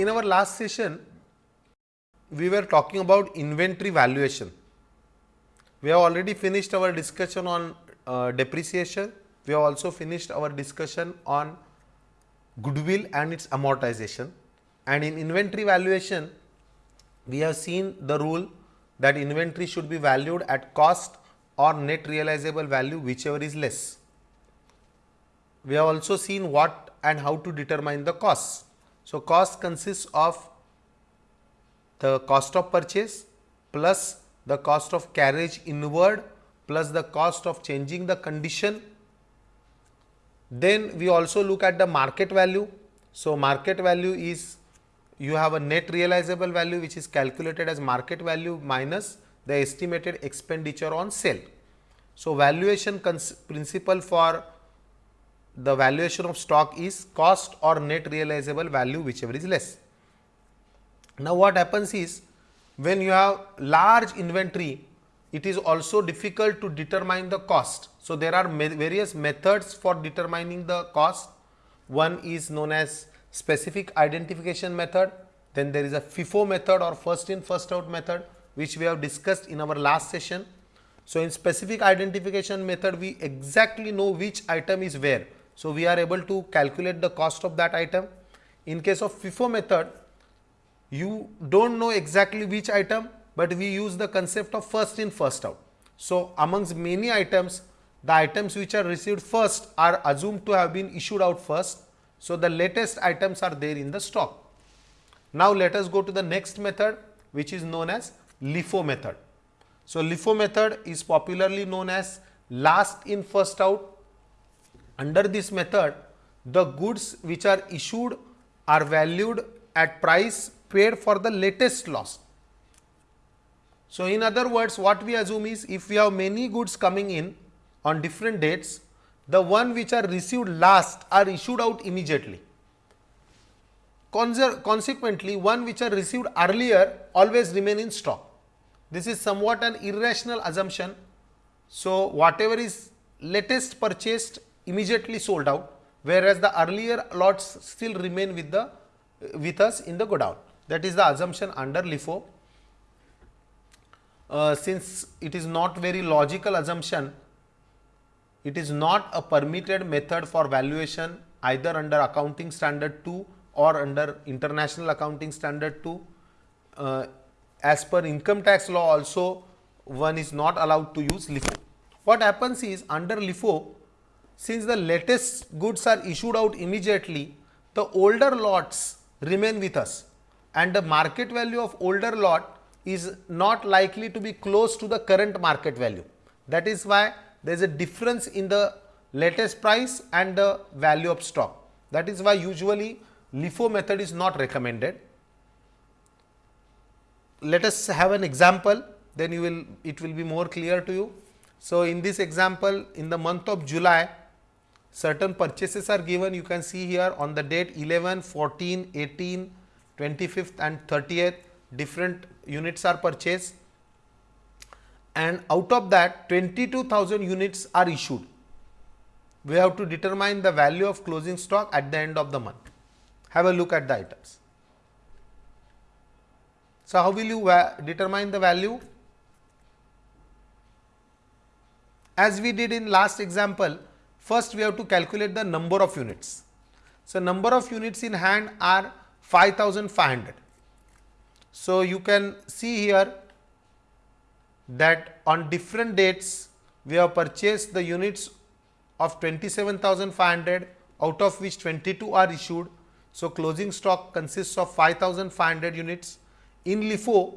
in our last session, we were talking about inventory valuation. We have already finished our discussion on uh, depreciation. We have also finished our discussion on goodwill and its amortization. And in inventory valuation, we have seen the rule that inventory should be valued at cost or net realizable value whichever is less. We have also seen what and how to determine the costs. So, cost consists of the cost of purchase plus the cost of carriage inward plus the cost of changing the condition. Then we also look at the market value. So, market value is you have a net realizable value which is calculated as market value minus the estimated expenditure on sale. So, valuation principle for the valuation of stock is cost or net realizable value whichever is less. Now, what happens is when you have large inventory it is also difficult to determine the cost. So, there are various methods for determining the cost. One is known as specific identification method, then there is a FIFO method or first in first out method which we have discussed in our last session. So, in specific identification method we exactly know which item is where. So, we are able to calculate the cost of that item. In case of FIFO method you do not know exactly which item, but we use the concept of first in first out. So, amongst many items the items which are received first are assumed to have been issued out first so, the latest items are there in the stock. Now, let us go to the next method which is known as LIFO method. So, LIFO method is popularly known as last in first out. Under this method, the goods which are issued are valued at price paid for the latest loss. So, in other words what we assume is if we have many goods coming in on different dates, the one which are received last are issued out immediately. Consequently, one which are received earlier always remain in stock. This is somewhat an irrational assumption. So, whatever is latest purchased immediately sold out, whereas the earlier lots still remain with the with us in the godown. That is the assumption under LIFO. Uh, since it is not very logical assumption, it is not a permitted method for valuation either under accounting standard 2 or under international accounting standard 2. Uh, as per income tax law also one is not allowed to use LIFO. What happens is under LIFO since the latest goods are issued out immediately the older lots remain with us and the market value of older lot is not likely to be close to the current market value. That is why there is a difference in the latest price and the value of stock. That is why usually LIFO method is not recommended. Let us have an example, then you will it will be more clear to you. So, in this example in the month of July, certain purchases are given you can see here on the date 11, 14, 18, 25th and 30th different units are purchased and out of that 22,000 units are issued. We have to determine the value of closing stock at the end of the month. Have a look at the items. So, how will you determine the value? As we did in last example, first we have to calculate the number of units. So, number of units in hand are 5500. So, you can see here that on different dates we have purchased the units of 27,500 out of which 22 are issued. So, closing stock consists of 5,500 units. In LIFO,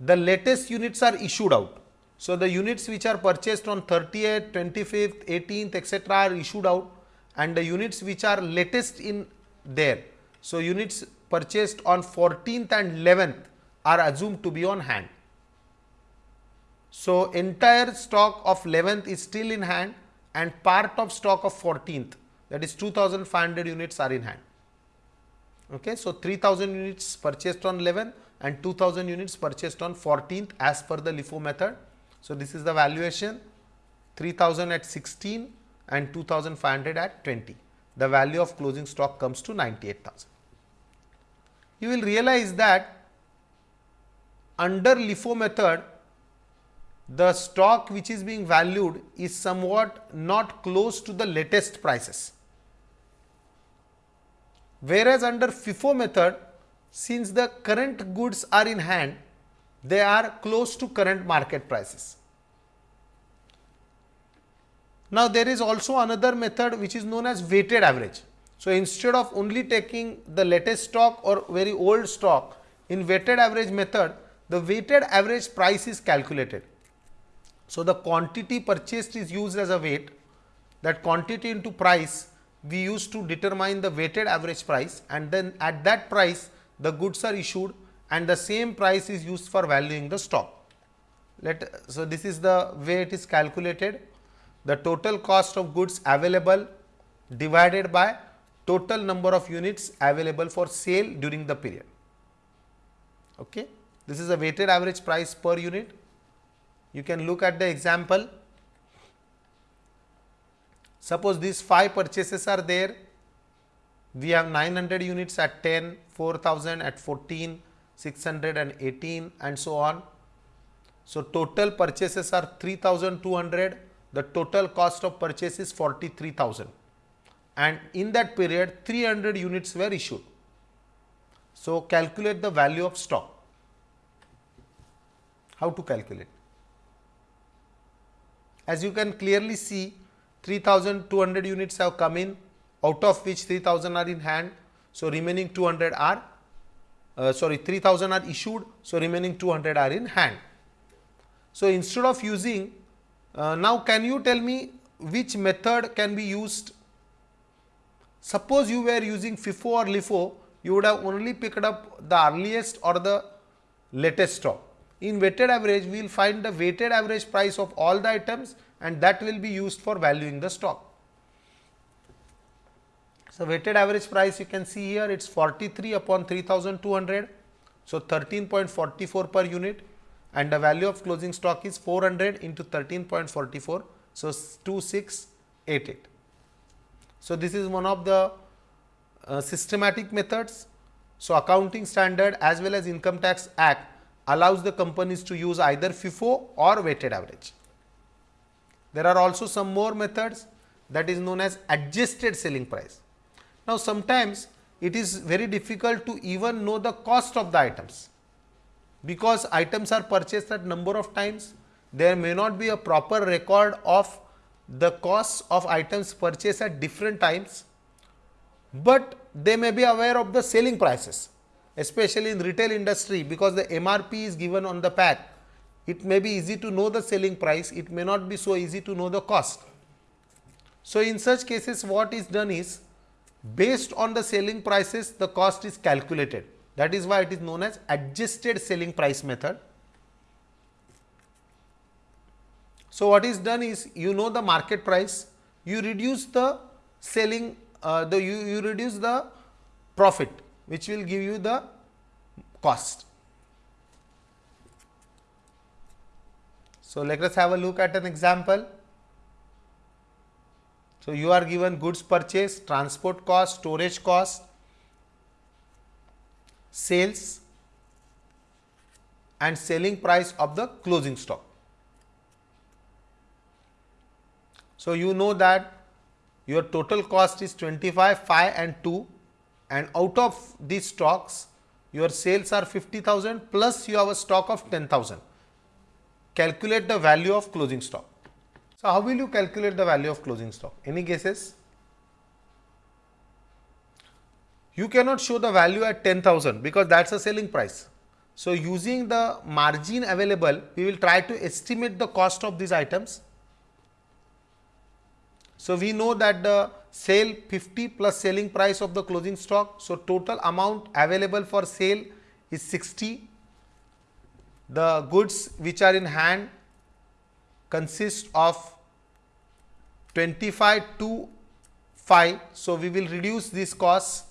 the latest units are issued out. So, the units which are purchased on 30th, 25th, 18th etc., are issued out and the units which are latest in there. So, units purchased on 14th and 11th are assumed to be on hand. So, entire stock of 11th is still in hand and part of stock of 14th that is 2500 units are in hand. Okay. So, 3000 units purchased on 11th and 2000 units purchased on 14th as per the LIFO method. So, this is the valuation 3000 at 16 and 2500 at 20. The value of closing stock comes to 98,000. you will realize that under LIFO method, the stock which is being valued is somewhat not close to the latest prices. Whereas under FIFO method, since the current goods are in hand, they are close to current market prices. Now, there is also another method which is known as weighted average. So, instead of only taking the latest stock or very old stock in weighted average method, the weighted average price is calculated. So, the quantity purchased is used as a weight that quantity into price we use to determine the weighted average price and then at that price the goods are issued and the same price is used for valuing the stock. Let, so, this is the way it is calculated the total cost of goods available divided by total number of units available for sale during the period. Okay. This is a weighted average price per unit. You can look at the example. Suppose these 5 purchases are there. We have 900 units at 10, 4000 at 14, 618 and so on. So, total purchases are 3200 the total cost of purchase is 43,000 and in that period 300 units were issued. So, calculate the value of stock. How to calculate? As you can clearly see 3200 units have come in out of which 3000 are in hand. So, remaining 200 are uh, sorry 3000 are issued. So, remaining 200 are in hand. So, instead of using uh, now, can you tell me which method can be used? Suppose you were using FIFO or LIFO, you would have only picked up the earliest or the latest stock. In weighted average, we will find the weighted average price of all the items and that will be used for valuing the stock. So, weighted average price you can see here it is 43 upon 3200. So, 13.44 per unit and the value of closing stock is 400 into 13.44. So, 2688. So, this is one of the uh, systematic methods. So, accounting standard as well as income tax act allows the companies to use either FIFO or weighted average. There are also some more methods that is known as adjusted selling price. Now, sometimes it is very difficult to even know the cost of the items because items are purchased at number of times there may not be a proper record of the costs of items purchased at different times, but they may be aware of the selling prices especially in retail industry because the MRP is given on the pack. It may be easy to know the selling price, it may not be so easy to know the cost. So, in such cases what is done is based on the selling prices the cost is calculated that is why it is known as adjusted selling price method. So, what is done is you know the market price, you reduce the selling uh, the you, you reduce the profit which will give you the cost. So, let us have a look at an example. So, you are given goods purchase, transport cost, storage cost, sales and selling price of the closing stock. So, you know that your total cost is 25, 5 and 2 and out of these stocks your sales are 50,000 plus you have a stock of 10,000. Calculate the value of closing stock. So, how will you calculate the value of closing stock? Any guesses? you cannot show the value at 10,000 because that is a selling price. So, using the margin available, we will try to estimate the cost of these items. So, we know that the sale 50 plus selling price of the closing stock. So, total amount available for sale is 60. The goods which are in hand consist of 25 to 5. So, we will reduce these costs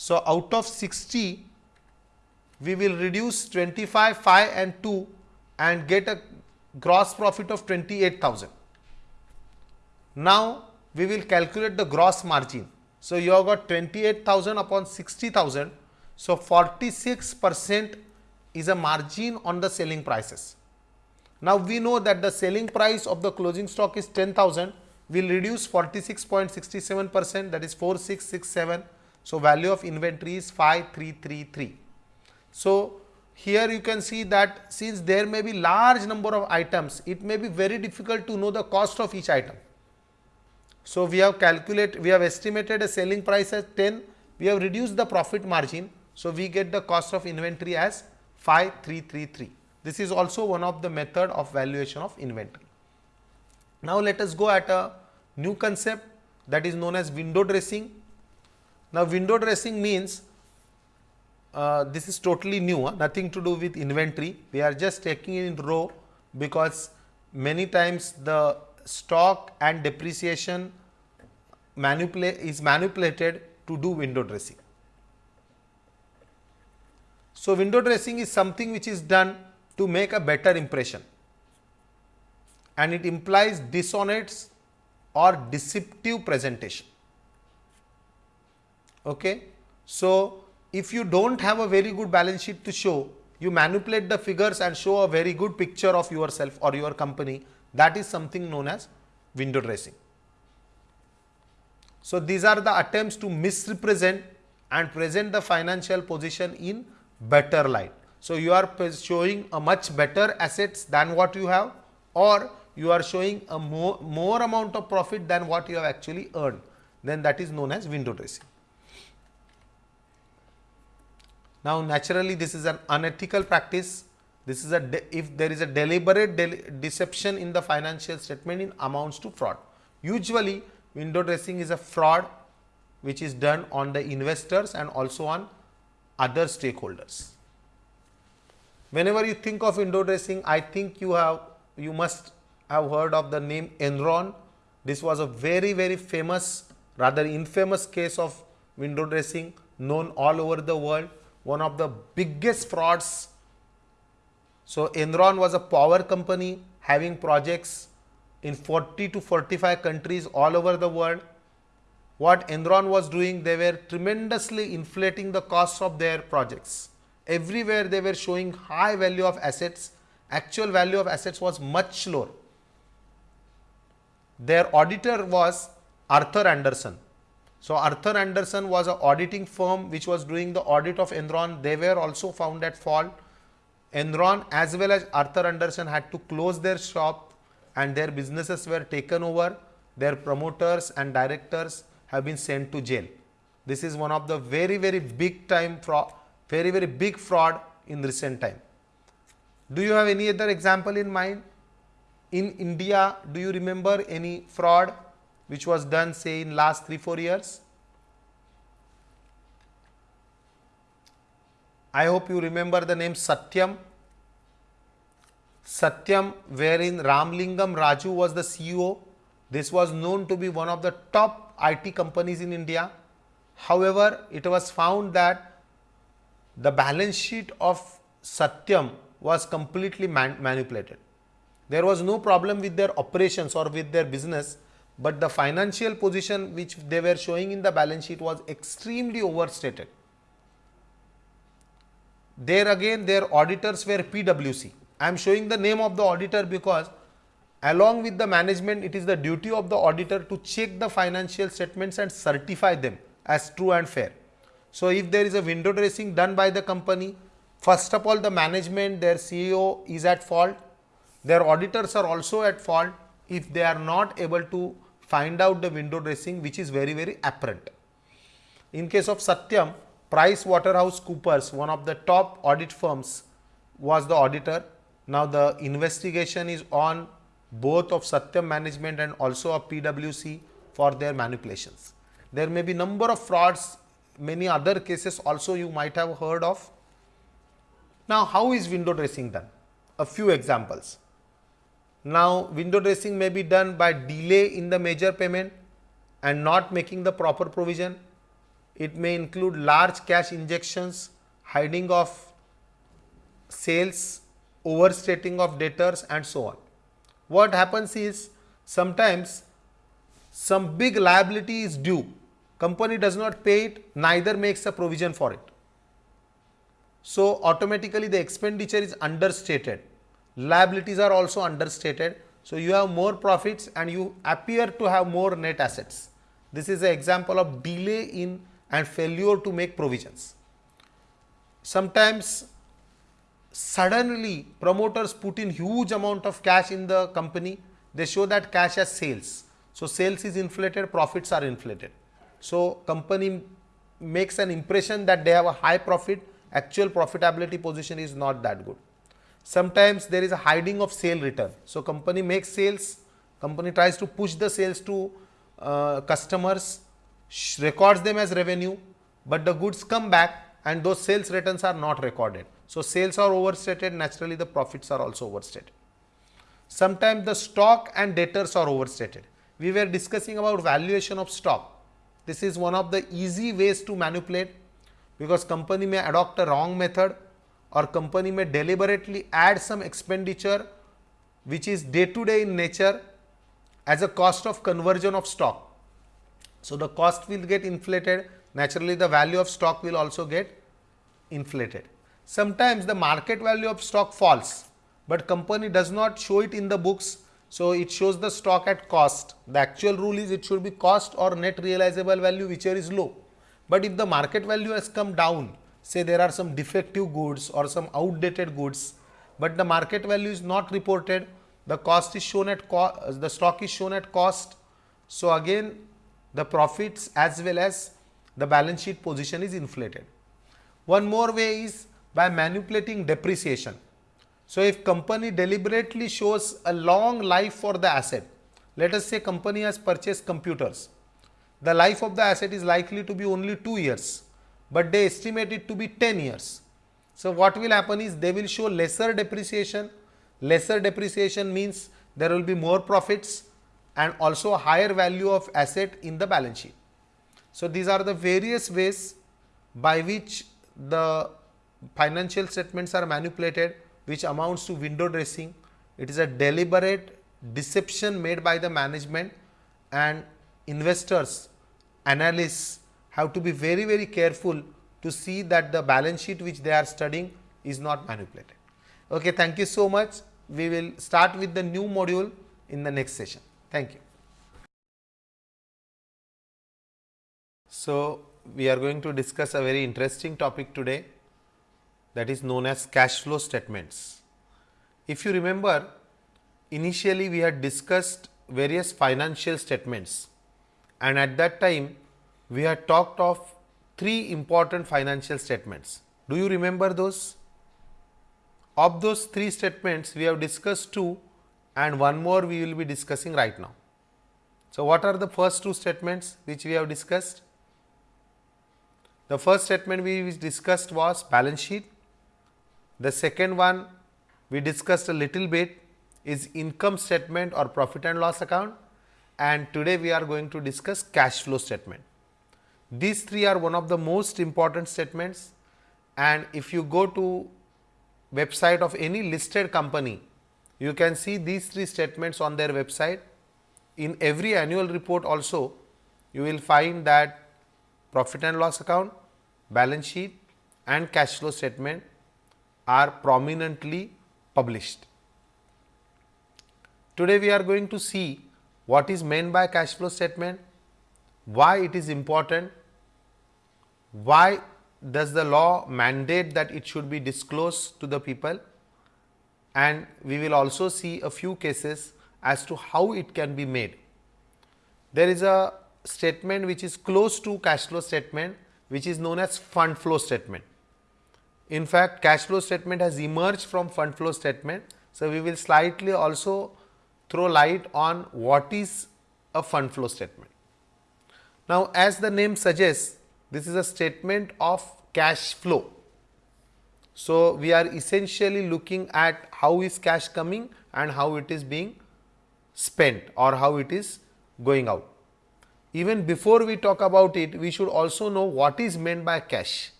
so, out of 60 we will reduce 25, 5 and 2 and get a gross profit of 28,000. Now, we will calculate the gross margin. So, you have got 28,000 upon 60,000. So 46 percent is a margin on the selling prices. Now we know that the selling price of the closing stock is 10,000 will reduce 46.67 percent that is 4667. So value of inventory is 5333. So here you can see that since there may be large number of items, it may be very difficult to know the cost of each item. So we have calculated, we have estimated a selling price as 10, we have reduced the profit margin. So we get the cost of inventory as 5333. This is also one of the method of valuation of inventory. Now let us go at a new concept that is known as window dressing. Now window dressing means uh, this is totally new, uh, nothing to do with inventory. We are just taking it in row because many times the stock and depreciation is manipulated to do window dressing. So, window dressing is something which is done to make a better impression and it implies dishonest or deceptive presentation. Okay. So, if you do not have a very good balance sheet to show, you manipulate the figures and show a very good picture of yourself or your company that is something known as window dressing. So, these are the attempts to misrepresent and present the financial position in better light. So, you are showing a much better assets than what you have or you are showing a more, more amount of profit than what you have actually earned then that is known as window dressing. Now, naturally this is an unethical practice. This is a if there is a deliberate de deception in the financial statement in amounts to fraud. Usually window dressing is a fraud which is done on the investors and also on other stakeholders. Whenever you think of window dressing, I think you have you must have heard of the name Enron. This was a very very famous rather infamous case of window dressing known all over the world one of the biggest frauds. So, Enron was a power company having projects in 40 to 45 countries all over the world. What Enron was doing, they were tremendously inflating the costs of their projects. Everywhere they were showing high value of assets, actual value of assets was much lower. Their auditor was Arthur Andersen. So, Arthur Andersen was an auditing firm which was doing the audit of Enron. They were also found at fault. Enron as well as Arthur Andersen had to close their shop and their businesses were taken over. Their promoters and directors have been sent to jail. This is one of the very, very big time fraud, very, very big fraud in recent time. Do you have any other example in mind? In India, do you remember any fraud which was done say in last 3 4 years. I hope you remember the name Satyam. Satyam wherein Ramlingam Raju was the CEO. This was known to be one of the top IT companies in India. However, it was found that the balance sheet of Satyam was completely man manipulated. There was no problem with their operations or with their business, but the financial position which they were showing in the balance sheet was extremely overstated. There again their auditors were PwC. I am showing the name of the auditor because along with the management it is the duty of the auditor to check the financial statements and certify them as true and fair. So, if there is a window dressing done by the company, first of all the management their CEO is at fault, their auditors are also at fault if they are not able to find out the window dressing which is very very apparent. In case of Satyam, Price Waterhouse Coopers, one of the top audit firms was the auditor. Now the investigation is on both of Satyam management and also of PwC for their manipulations. There may be number of frauds, many other cases also you might have heard of. Now how is window dressing done? A few examples. Now, window dressing may be done by delay in the major payment and not making the proper provision. It may include large cash injections, hiding of sales, overstating of debtors and so on. What happens is sometimes some big liability is due, company does not pay it, neither makes a provision for it. So, automatically the expenditure is understated, liabilities are also understated. So, you have more profits and you appear to have more net assets. This is an example of delay in and failure to make provisions. Sometimes suddenly promoters put in huge amount of cash in the company, they show that cash as sales. So, sales is inflated, profits are inflated. So, company makes an impression that they have a high profit, actual profitability position is not that good. Sometimes there is a hiding of sale return. So, company makes sales, company tries to push the sales to uh, customers, records them as revenue, but the goods come back and those sales returns are not recorded. So, sales are overstated, naturally the profits are also overstated. Sometimes the stock and debtors are overstated. We were discussing about valuation of stock. This is one of the easy ways to manipulate because company may adopt a wrong method or company may deliberately add some expenditure which is day to day in nature as a cost of conversion of stock. So, the cost will get inflated naturally the value of stock will also get inflated. Sometimes the market value of stock falls, but company does not show it in the books. So, it shows the stock at cost. The actual rule is it should be cost or net realizable value whichever is low. But if the market value has come down, say there are some defective goods or some outdated goods, but the market value is not reported, the cost is shown at cost, the stock is shown at cost. So, again the profits as well as the balance sheet position is inflated. One more way is by manipulating depreciation. So, if company deliberately shows a long life for the asset, let us say company has purchased computers, the life of the asset is likely to be only 2 years, but they estimate it to be 10 years. So, what will happen is they will show lesser depreciation, lesser depreciation means there will be more profits and also higher value of asset in the balance sheet. So, these are the various ways by which the financial statements are manipulated which amounts to window dressing. It is a deliberate deception made by the management and investors, analysts have to be very, very careful to see that the balance sheet which they are studying is not manipulated. Okay, thank you so much. We will start with the new module in the next session. Thank you. So, we are going to discuss a very interesting topic today that is known as cash flow statements. If you remember initially we had discussed various financial statements and at that time we had talked of three important financial statements. Do you remember those? Of those three statements we have discussed two and one more we will be discussing right now. So, what are the first two statements which we have discussed? The first statement we discussed was balance sheet. The second one we discussed a little bit is income statement or profit and loss account and today we are going to discuss cash flow statement. These three are one of the most important statements and if you go to website of any listed company, you can see these three statements on their website. In every annual report also, you will find that profit and loss account, balance sheet and cash flow statement are prominently published. Today we are going to see what is meant by cash flow statement, why it is important, why does the law mandate that it should be disclosed to the people and we will also see a few cases as to how it can be made. There is a statement which is close to cash flow statement which is known as fund flow statement. In fact, cash flow statement has emerged from fund flow statement. So, we will slightly also throw light on what is a fund flow statement. Now, as the name suggests, this is a statement of cash flow. So, we are essentially looking at how is cash coming and how it is being spent or how it is going out even before we talk about it, we should also know what is meant by cash.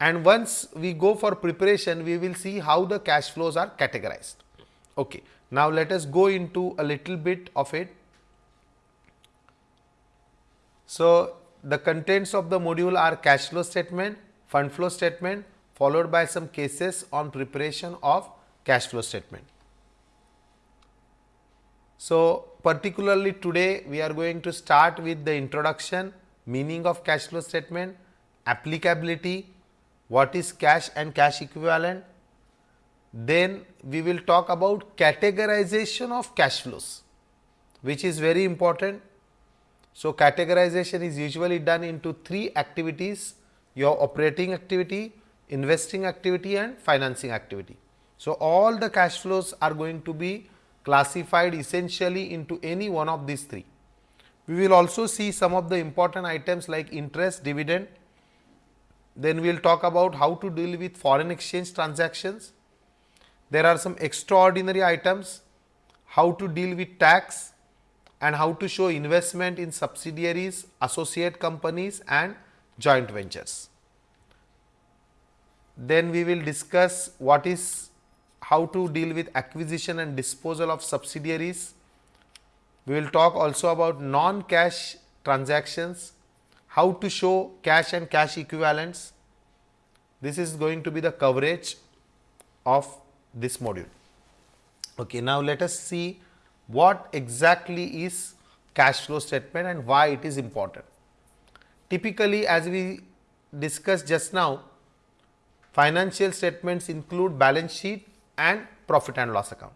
And once we go for preparation, we will see how the cash flows are categorized. Okay. Now, let us go into a little bit of it. So, the contents of the module are cash flow statement, fund flow statement followed by some cases on preparation of cash flow statement. So, particularly today we are going to start with the introduction, meaning of cash flow statement, applicability, what is cash and cash equivalent. Then we will talk about categorization of cash flows, which is very important. So, categorization is usually done into three activities, your operating activity, investing activity and financing activity. So, all the cash flows are going to be classified essentially into any one of these three. We will also see some of the important items like interest, dividend. Then we will talk about how to deal with foreign exchange transactions. There are some extraordinary items, how to deal with tax and how to show investment in subsidiaries, associate companies and joint ventures. Then we will discuss what is how to deal with acquisition and disposal of subsidiaries. We will talk also about non-cash transactions, how to show cash and cash equivalents. This is going to be the coverage of this module. Okay, now let us see what exactly is cash flow statement and why it is important. Typically, as we discussed just now, financial statements include balance sheet, and profit and loss account.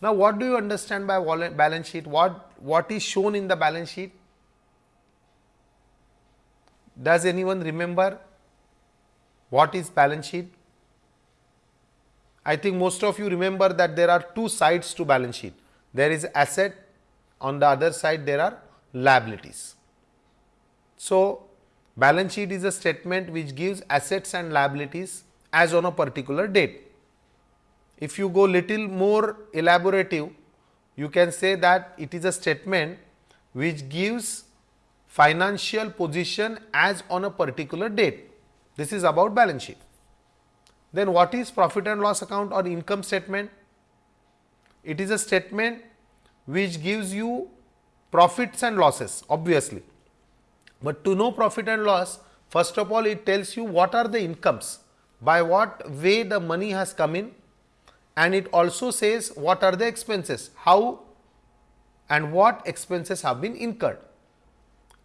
Now, what do you understand by balance sheet? What, what is shown in the balance sheet? Does anyone remember what is balance sheet? I think most of you remember that there are two sides to balance sheet. There is asset, on the other side there are liabilities. So, balance sheet is a statement which gives assets and liabilities as on a particular date. If you go little more elaborative, you can say that it is a statement which gives financial position as on a particular date. This is about balance sheet. Then what is profit and loss account or income statement? It is a statement which gives you profits and losses obviously. But to know profit and loss, first of all it tells you what are the incomes, by what way the money has come in and it also says what are the expenses, how and what expenses have been incurred.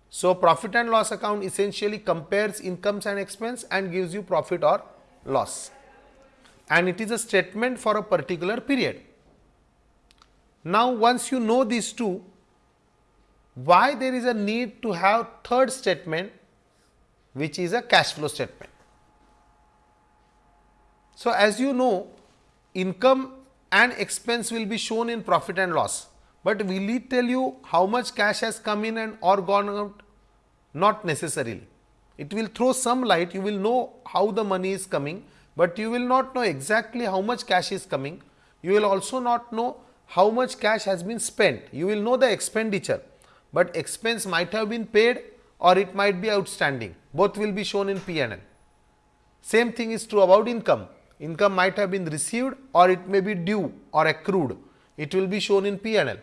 So, profit and loss account essentially compares incomes and expense and gives you profit or loss and it is a statement for a particular period. Now, once you know these two, why there is a need to have third statement which is a cash flow statement. So, as you know income and expense will be shown in profit and loss, but will it tell you how much cash has come in and or gone out? Not necessarily. It will throw some light, you will know how the money is coming, but you will not know exactly how much cash is coming. You will also not know how much cash has been spent. You will know the expenditure, but expense might have been paid or it might be outstanding. Both will be shown in P&L. Same thing is true about income income might have been received or it may be due or accrued. It will be shown in P&L.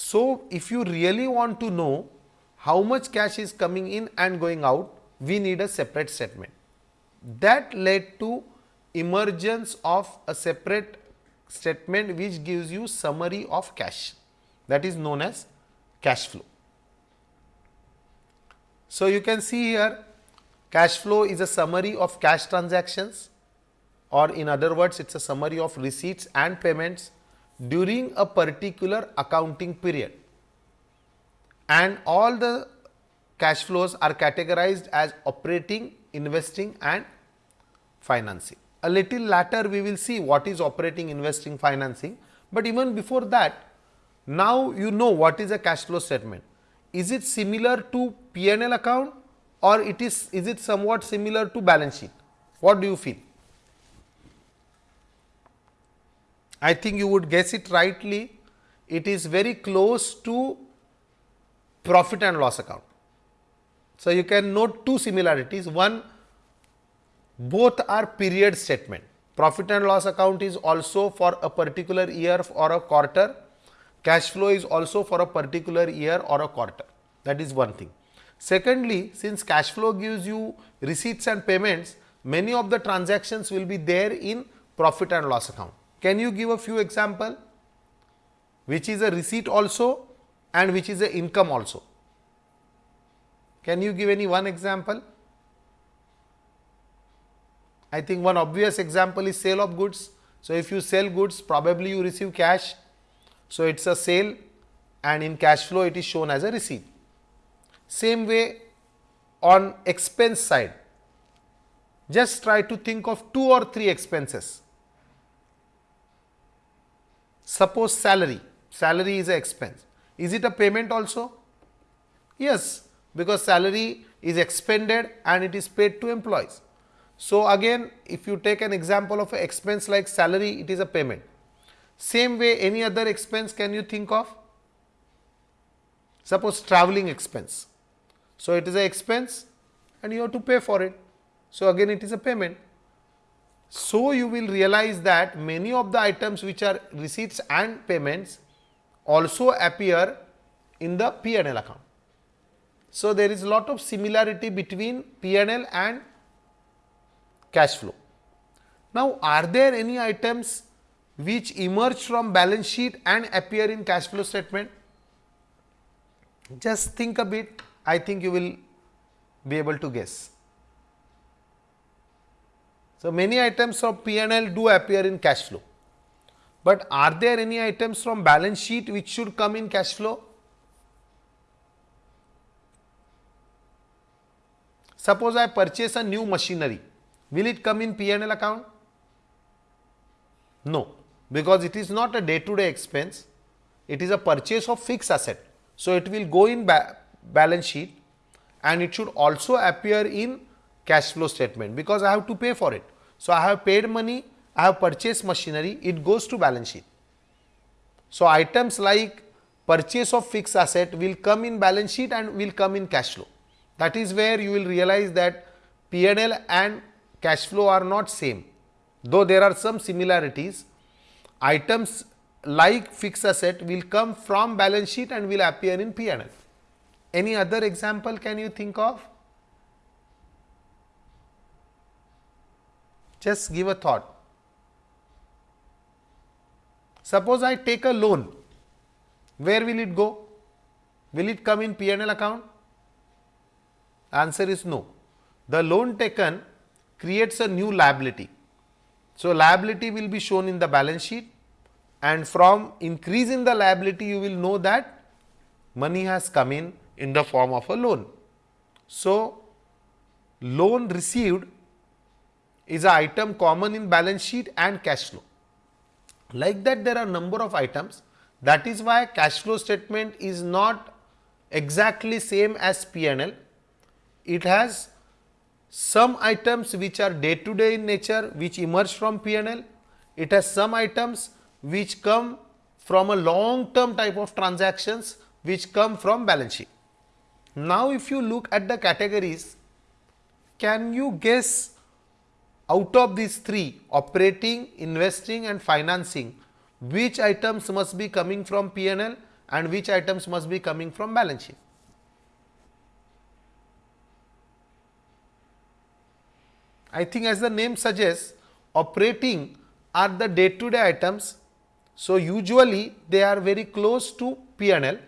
So, if you really want to know how much cash is coming in and going out, we need a separate statement. That led to emergence of a separate statement which gives you summary of cash that is known as cash flow. So, you can see here cash flow is a summary of cash transactions or in other words it is a summary of receipts and payments during a particular accounting period and all the cash flows are categorized as operating, investing and financing. A little later we will see what is operating, investing, financing, but even before that now you know what is a cash flow statement. Is it similar to P&L account or it is, is it somewhat similar to balance sheet? What do you feel? I think you would guess it rightly, it is very close to profit and loss account. So, you can note two similarities, one both are period statement, profit and loss account is also for a particular year or a quarter, cash flow is also for a particular year or a quarter, that is one thing. Secondly, since cash flow gives you receipts and payments, many of the transactions will be there in profit and loss account. Can you give a few example which is a receipt also and which is a income also? Can you give any one example? I think one obvious example is sale of goods. So, if you sell goods probably you receive cash. So, it is a sale and in cash flow it is shown as a receipt. Same way on expense side, just try to think of two or three expenses. Suppose salary, salary is a expense. Is it a payment also? Yes, because salary is expended and it is paid to employees. So, again if you take an example of an expense like salary, it is a payment. Same way any other expense can you think of? Suppose traveling expense. So, it is a expense and you have to pay for it. So, again it is a payment. So, you will realize that many of the items which are receipts and payments also appear in the P and L account. So, there is a lot of similarity between P and L and cash flow. Now, are there any items which emerge from balance sheet and appear in cash flow statement? Just think a bit, I think you will be able to guess. So, many items of P&L do appear in cash flow, but are there any items from balance sheet which should come in cash flow? Suppose I purchase a new machinery, will it come in P&L account? No, because it is not a day to day expense, it is a purchase of fixed asset. So, it will go in ba balance sheet and it should also appear in cash flow statement because I have to pay for it. So, I have paid money, I have purchased machinery, it goes to balance sheet. So, items like purchase of fixed asset will come in balance sheet and will come in cash flow. That is where you will realize that P&L and cash flow are not same, though there are some similarities. Items like fixed asset will come from balance sheet and will appear in P&L. Any other example can you think of? Just give a thought. Suppose I take a loan, where will it go? Will it come in P&L account? Answer is no. The loan taken creates a new liability. So, liability will be shown in the balance sheet and from increase in the liability you will know that money has come in in the form of a loan. So, loan received is an item common in balance sheet and cash flow. Like that there are number of items that is why cash flow statement is not exactly same as P&L. It has some items which are day to day in nature which emerge from P&L. It has some items which come from a long term type of transactions which come from balance sheet. Now, if you look at the categories, can you guess out of these three operating, investing and financing, which items must be coming from P&L and which items must be coming from balance sheet? I think as the name suggests, operating are the day to day items. So, usually they are very close to P&L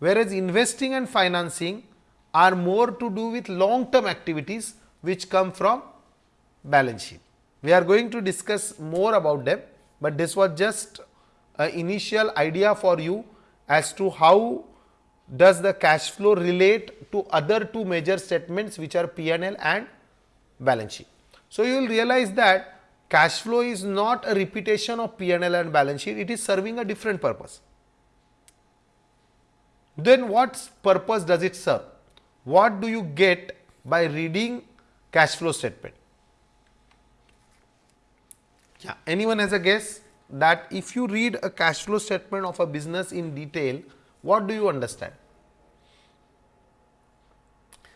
whereas investing and financing are more to do with long term activities which come from balance sheet. We are going to discuss more about them, but this was just an initial idea for you as to how does the cash flow relate to other two major statements which are P&L and balance sheet. So, you will realize that cash flow is not a repetition of P&L and balance sheet, it is serving a different purpose then what purpose does it serve? What do you get by reading cash flow statement? Yeah, anyone has a guess that if you read a cash flow statement of a business in detail, what do you understand?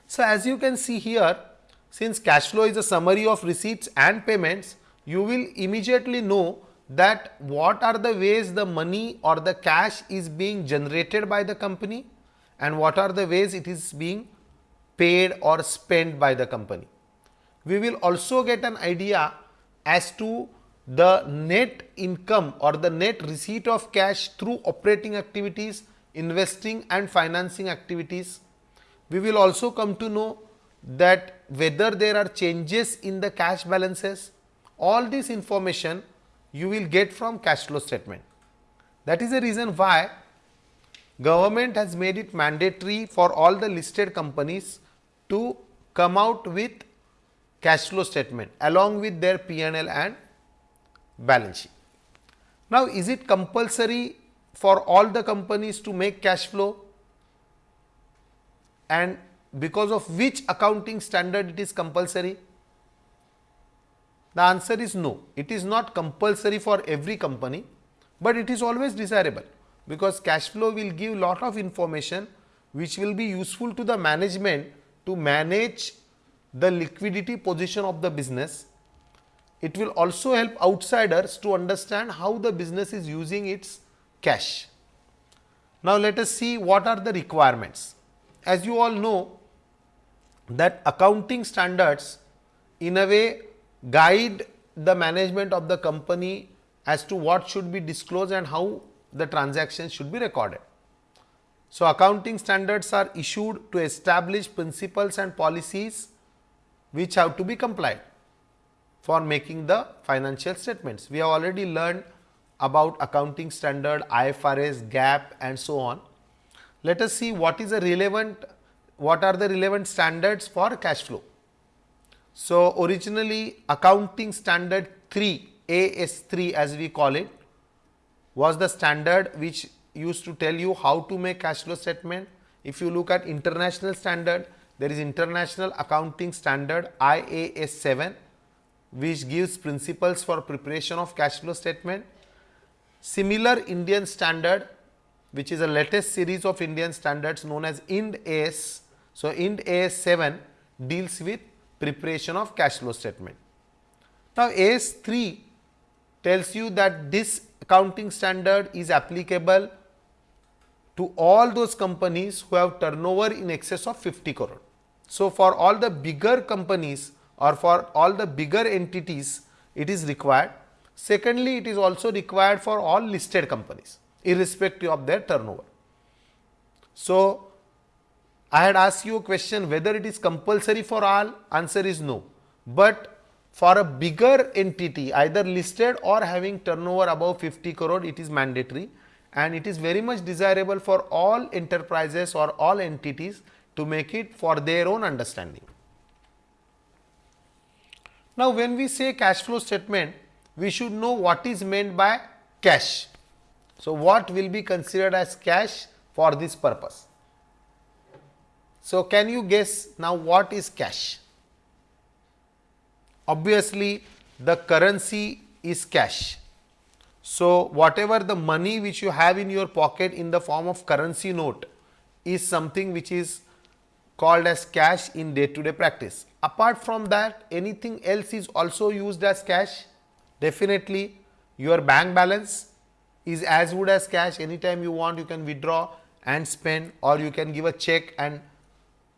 So, as you can see here, since cash flow is a summary of receipts and payments, you will immediately know that what are the ways the money or the cash is being generated by the company and what are the ways it is being paid or spent by the company. We will also get an idea as to the net income or the net receipt of cash through operating activities, investing and financing activities. We will also come to know that whether there are changes in the cash balances, all this information you will get from cash flow statement. That is the reason why government has made it mandatory for all the listed companies to come out with cash flow statement along with their P&L and balance sheet. Now, is it compulsory for all the companies to make cash flow and because of which accounting standard it is compulsory? The answer is no, it is not compulsory for every company, but it is always desirable because cash flow will give lot of information which will be useful to the management to manage the liquidity position of the business. It will also help outsiders to understand how the business is using its cash. Now, let us see what are the requirements. As you all know that accounting standards in a way guide the management of the company as to what should be disclosed and how the transactions should be recorded. So, accounting standards are issued to establish principles and policies which have to be complied for making the financial statements. We have already learned about accounting standard, IFRS, GAAP and so on. Let us see what is a relevant, what are the relevant standards for cash flow. So, originally accounting standard 3 AS3 as we call it was the standard which used to tell you how to make cash flow statement. If you look at international standard, there is international accounting standard IAS 7 which gives principles for preparation of cash flow statement. Similar Indian standard which is a latest series of Indian standards known as IND AS. So, IND AS 7 deals with preparation of cash flow statement. Now, AS 3 tells you that this accounting standard is applicable to all those companies who have turnover in excess of 50 crore. So, for all the bigger companies or for all the bigger entities it is required. Secondly, it is also required for all listed companies irrespective of their turnover. So, I had asked you a question whether it is compulsory for all answer is no, but for a bigger entity either listed or having turnover above 50 crore it is mandatory and it is very much desirable for all enterprises or all entities to make it for their own understanding. Now, when we say cash flow statement, we should know what is meant by cash. So, what will be considered as cash for this purpose? So, can you guess now what is cash? obviously the currency is cash. So, whatever the money which you have in your pocket in the form of currency note is something which is called as cash in day to day practice. Apart from that anything else is also used as cash definitely your bank balance is as good as cash anytime you want you can withdraw and spend or you can give a check and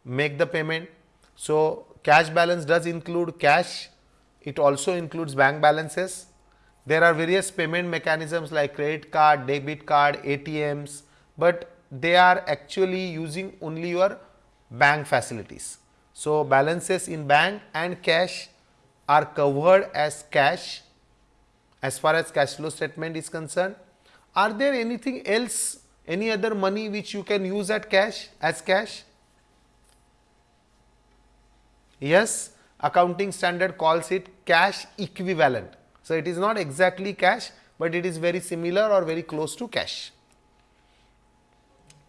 make the payment. So, cash balance does include cash it also includes bank balances. There are various payment mechanisms like credit card, debit card, ATMs, but they are actually using only your bank facilities. So, balances in bank and cash are covered as cash as far as cash flow statement is concerned. Are there anything else, any other money which you can use at cash as cash? Yes, accounting standard calls it cash equivalent. So, it is not exactly cash, but it is very similar or very close to cash.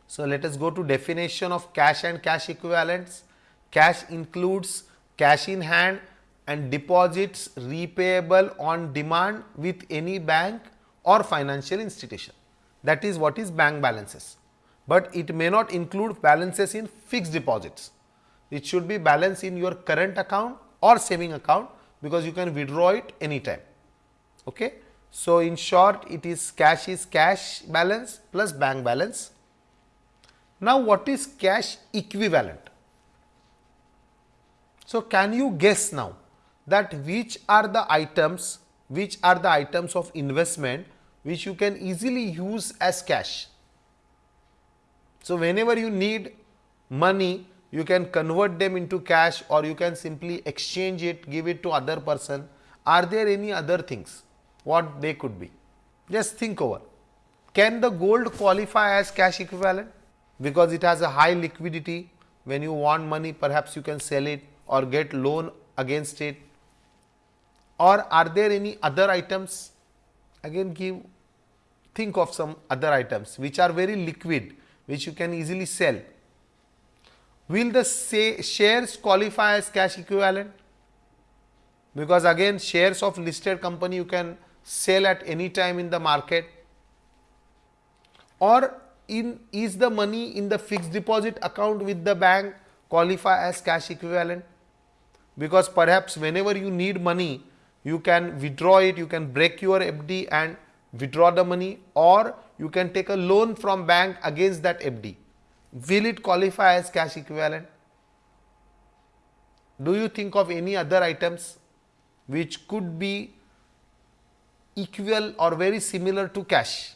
So, let us go to definition of cash and cash equivalents. Cash includes cash in hand and deposits repayable on demand with any bank or financial institution. That is what is bank balances, but it may not include balances in fixed deposits. It should be balance in your current account or saving account because you can withdraw it anytime. Okay. So, in short it is cash is cash balance plus bank balance. Now, what is cash equivalent? So, can you guess now that which are the items, which are the items of investment which you can easily use as cash? So, whenever you need money, you can convert them into cash or you can simply exchange it, give it to other person. Are there any other things? What they could be? Just think over. Can the gold qualify as cash equivalent? Because it has a high liquidity. When you want money, perhaps you can sell it or get loan against it. Or are there any other items? Again, give think of some other items which are very liquid, which you can easily sell Will the say shares qualify as cash equivalent? Because again shares of listed company you can sell at any time in the market or in is the money in the fixed deposit account with the bank qualify as cash equivalent because perhaps whenever you need money you can withdraw it you can break your FD and withdraw the money or you can take a loan from bank against that FD will it qualify as cash equivalent? Do you think of any other items which could be equal or very similar to cash?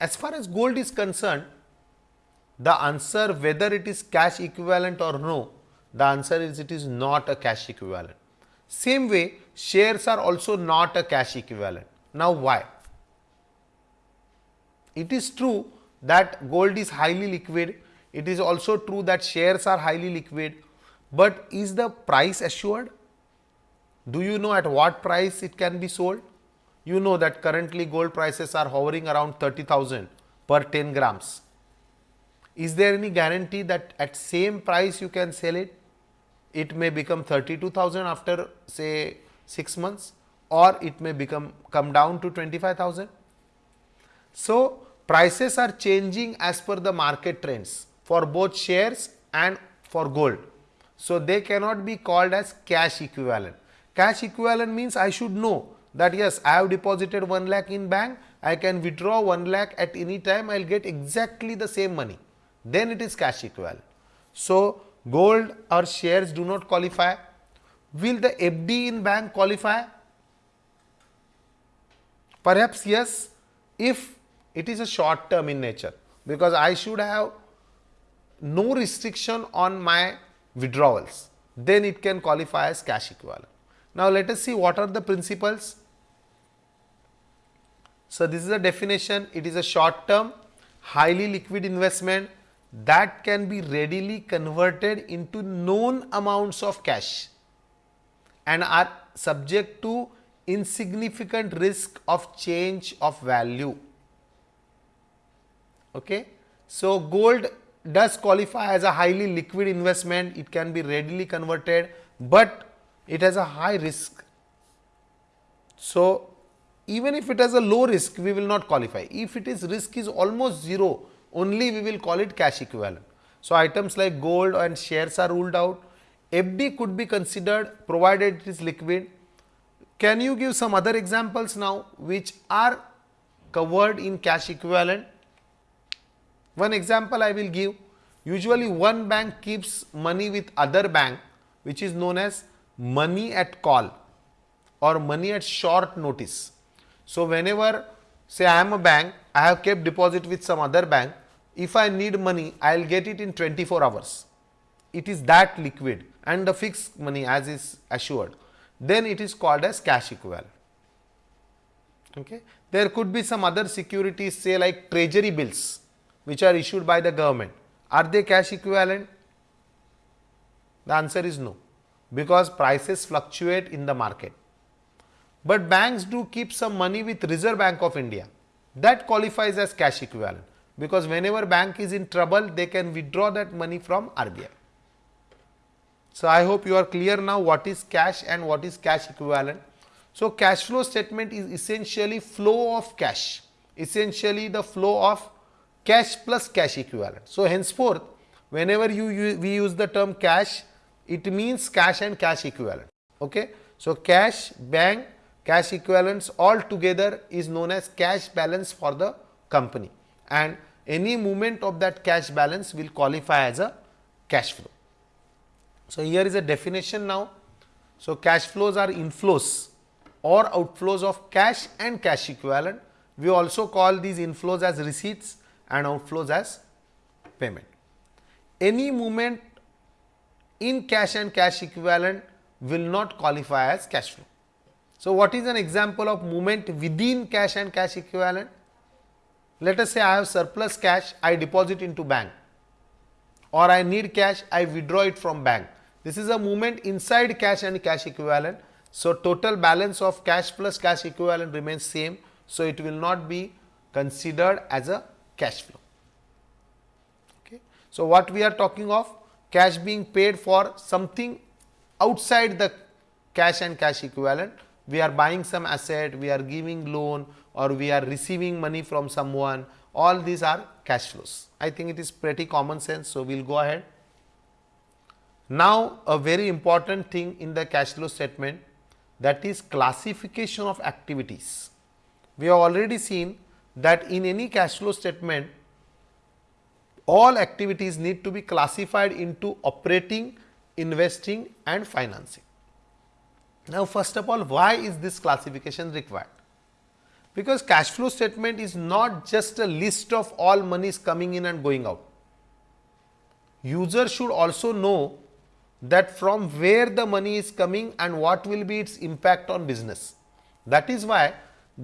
As far as gold is concerned, the answer whether it is cash equivalent or no, the answer is it is not a cash equivalent. Same way, shares are also not a cash equivalent. Now, why? It is true that gold is highly liquid. It is also true that shares are highly liquid, but is the price assured? Do you know at what price it can be sold? You know that currently gold prices are hovering around 30,000 per 10 grams. Is there any guarantee that at same price you can sell it? It may become 32,000 after say 6 months or it may become come down to 25,000. So, prices are changing as per the market trends for both shares and for gold. So, they cannot be called as cash equivalent. Cash equivalent means I should know that yes, I have deposited 1 lakh in bank, I can withdraw 1 lakh at any time, I will get exactly the same money. Then it is cash equivalent. So, gold or shares do not qualify. Will the FD in bank qualify? Perhaps yes, if it is a short term in nature because I should have no restriction on my withdrawals then it can qualify as cash equivalent. Now, let us see what are the principles. So, this is a definition it is a short term highly liquid investment that can be readily converted into known amounts of cash and are subject to insignificant risk of change of value. Okay. So, gold does qualify as a highly liquid investment, it can be readily converted, but it has a high risk. So, even if it has a low risk, we will not qualify. If it is risk is almost 0, only we will call it cash equivalent. So, items like gold and shares are ruled out. FD could be considered provided it is liquid. Can you give some other examples now which are covered in cash equivalent? One example I will give, usually one bank keeps money with other bank which is known as money at call or money at short notice. So, whenever say I am a bank, I have kept deposit with some other bank, if I need money, I will get it in 24 hours. It is that liquid and the fixed money as is assured, then it is called as cash equivalent. Okay. There could be some other securities say like treasury bills which are issued by the government, are they cash equivalent? The answer is no, because prices fluctuate in the market. But banks do keep some money with Reserve Bank of India, that qualifies as cash equivalent, because whenever bank is in trouble, they can withdraw that money from RBI. So, I hope you are clear now what is cash and what is cash equivalent. So, cash flow statement is essentially flow of cash, essentially the flow of cash plus cash equivalent. So, henceforth whenever you, you we use the term cash it means cash and cash equivalent. Okay. So, cash bank cash equivalents all together is known as cash balance for the company and any movement of that cash balance will qualify as a cash flow. So, here is a definition now. So, cash flows are inflows or outflows of cash and cash equivalent. We also call these inflows as receipts and outflows as payment. Any movement in cash and cash equivalent will not qualify as cash flow. So, what is an example of movement within cash and cash equivalent? Let us say I have surplus cash, I deposit into bank or I need cash, I withdraw it from bank. This is a movement inside cash and cash equivalent. So, total balance of cash plus cash equivalent remains same. So, it will not be considered as a cash flow. Okay. So, what we are talking of cash being paid for something outside the cash and cash equivalent. We are buying some asset, we are giving loan or we are receiving money from someone all these are cash flows. I think it is pretty common sense. So, we will go ahead. Now, a very important thing in the cash flow statement that is classification of activities. We have already seen that in any cash flow statement all activities need to be classified into operating, investing and financing. Now, first of all why is this classification required? because cash flow statement is not just a list of all monies coming in and going out. User should also know that from where the money is coming and what will be its impact on business. That is why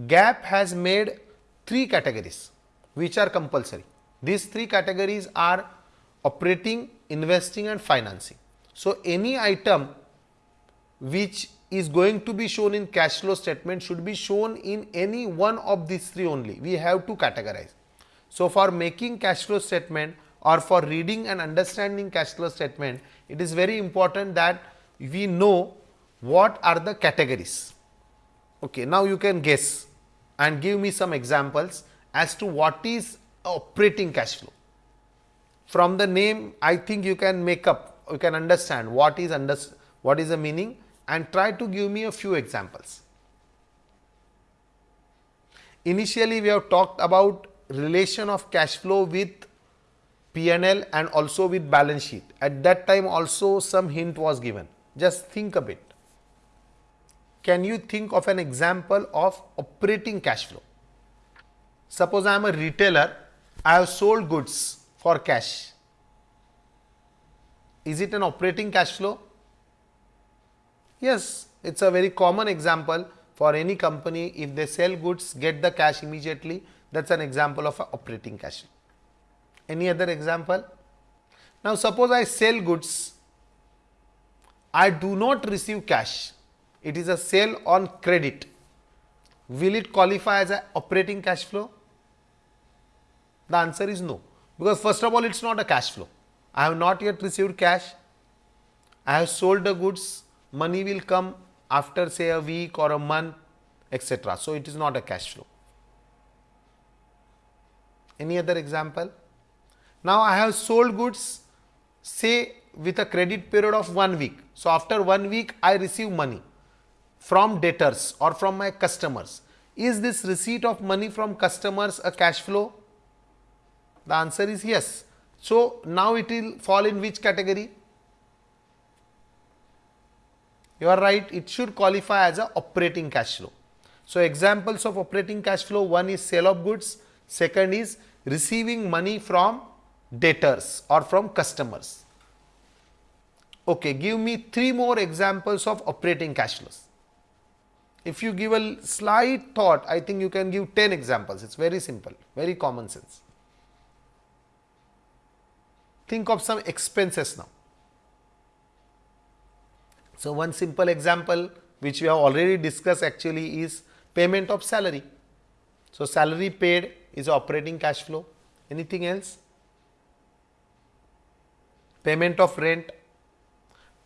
GAAP has made three categories which are compulsory. These three categories are operating, investing and financing. So, any item which is going to be shown in cash flow statement should be shown in any one of these three only. We have to categorize. So, for making cash flow statement or for reading and understanding cash flow statement, it is very important that we know what are the categories. Okay, now you can guess and give me some examples as to what is operating cash flow. From the name, I think you can make up, you can understand what is under, what is the meaning and try to give me a few examples. Initially, we have talked about relation of cash flow with P&L and also with balance sheet. At that time also some hint was given. Just think a bit. Can you think of an example of operating cash flow? Suppose I am a retailer, I have sold goods for cash. Is it an operating cash flow? Yes, it is a very common example for any company if they sell goods get the cash immediately that is an example of operating cash. Any other example? Now, suppose I sell goods, I do not receive cash, it is a sale on credit. Will it qualify as an operating cash flow? The answer is no, because first of all it is not a cash flow. I have not yet received cash, I have sold the goods, money will come after say a week or a month etc. So, it is not a cash flow. Any other example? Now, I have sold goods say with a credit period of 1 week. So, after 1 week I receive money from debtors or from my customers. Is this receipt of money from customers a cash flow? The answer is yes. So, now it will fall in which category? You are right it should qualify as a operating cash flow. So, examples of operating cash flow one is sale of goods, second is receiving money from debtors or from customers. Okay, give me three more examples of operating cash flows. If you give a slight thought, I think you can give 10 examples. It is very simple, very common sense. Think of some expenses now. So, one simple example which we have already discussed actually is payment of salary. So, salary paid is operating cash flow. Anything else? Payment of rent,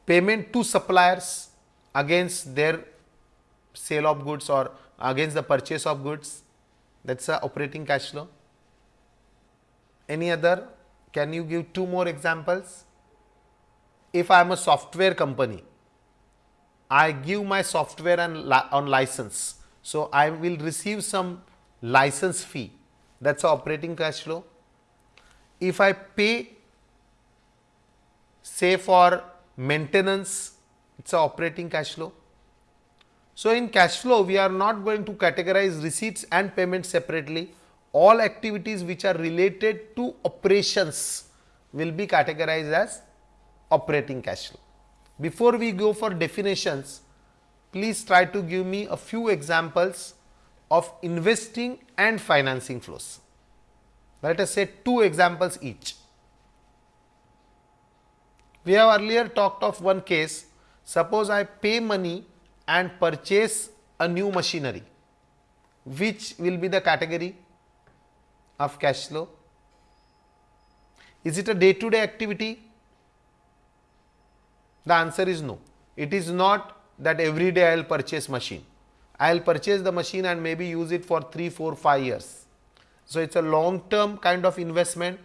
payment to suppliers against their sale of goods or against the purchase of goods that is a operating cash flow. Any other? Can you give two more examples? If I am a software company, I give my software and on license. So, I will receive some license fee that is operating cash flow. If I pay say for maintenance, it is operating cash flow. So, in cash flow we are not going to categorize receipts and payments separately. All activities which are related to operations will be categorized as operating cash flow. Before we go for definitions, please try to give me a few examples of investing and financing flows. Let us say two examples each. We have earlier talked of one case, suppose I pay money and purchase a new machinery, which will be the category of cash flow? Is it a day to day activity? The answer is no. It is not that every day I will purchase machine. I will purchase the machine and maybe use it for 3, 4, 5 years. So, it is a long term kind of investment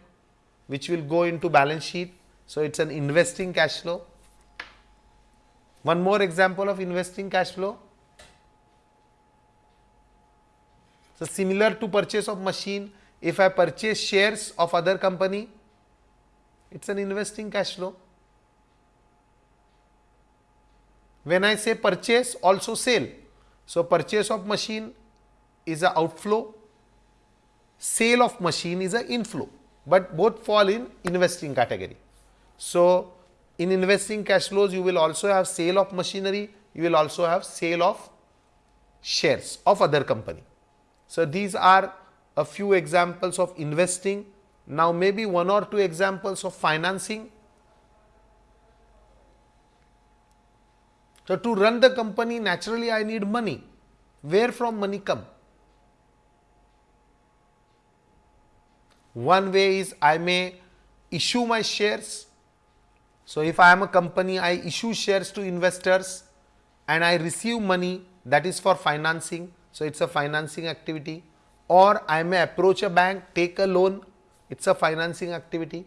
which will go into balance sheet. So, it is an investing cash flow. One more example of investing cash flow. So, similar to purchase of machine, if I purchase shares of other company, it is an investing cash flow. When I say purchase, also sale. So, purchase of machine is a outflow, sale of machine is a inflow, but both fall in investing category. So, in investing cash flows you will also have sale of machinery, you will also have sale of shares of other company. So, these are a few examples of investing. Now, maybe one or two examples of financing. So, to run the company naturally I need money. Where from money come? One way is I may issue my shares so, if I am a company, I issue shares to investors and I receive money that is for financing. So, it is a financing activity or I may approach a bank, take a loan, it is a financing activity.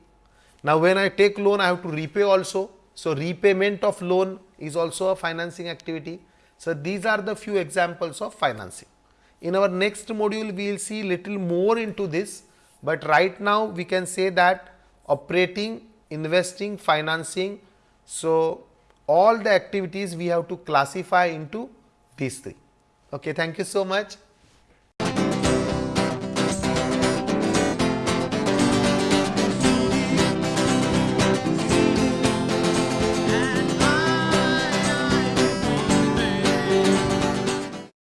Now, when I take loan, I have to repay also. So, repayment of loan is also a financing activity. So, these are the few examples of financing. In our next module, we will see little more into this, but right now we can say that operating investing, financing. So, all the activities we have to classify into these three. Okay, thank you so much.